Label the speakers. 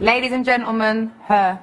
Speaker 1: Ladies and gentlemen, her.